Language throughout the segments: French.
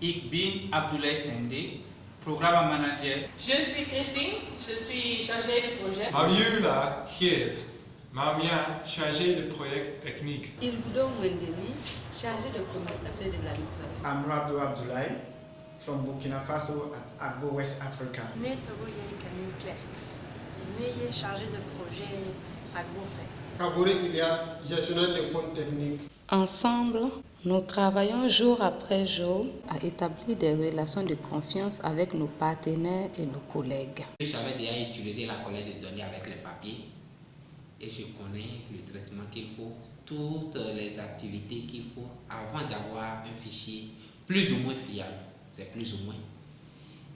Ik bin Abdoulaye Sende, programme manager. Je suis Christine, je suis chargée de projet. Fabiola Geert, Mamia, chargée de projet technique. Ilbudo Wendemi, chargé de communication et de l'administration. Amrado Abdoulaye, from Burkina Faso at Agbo West Africa. Netogoye Camille Clerks, Neye chargé de projet Ensemble, nous travaillons jour après jour à établir des relations de confiance avec nos partenaires et nos collègues. J'avais déjà utilisé la collecte de données avec les papiers et je connais le traitement qu'il faut, toutes les activités qu'il faut avant d'avoir un fichier plus ou moins fiable. C'est plus ou moins.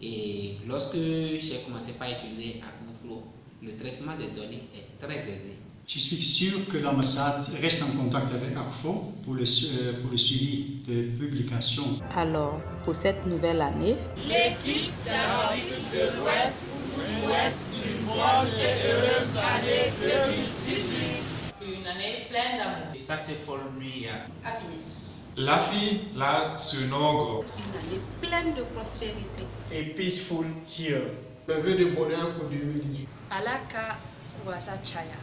Et lorsque j'ai commencé par utiliser AcnoFlow, le traitement des données est très aisé. Je suis sûr que l'ambassade reste en contact avec ACFO pour le, euh, pour le suivi de publications. Alors, pour cette nouvelle année, l'équipe d'Amérique de l'Ouest vous souhaite une bonne et heureuse année 2018. Une année pleine d'amour. Successful New Year. Happiness. La fille, la Sunogo. Une année pleine de prospérité. A peaceful year. Le vœu de bonheur pour 2018. Alaka Wasa Chaya.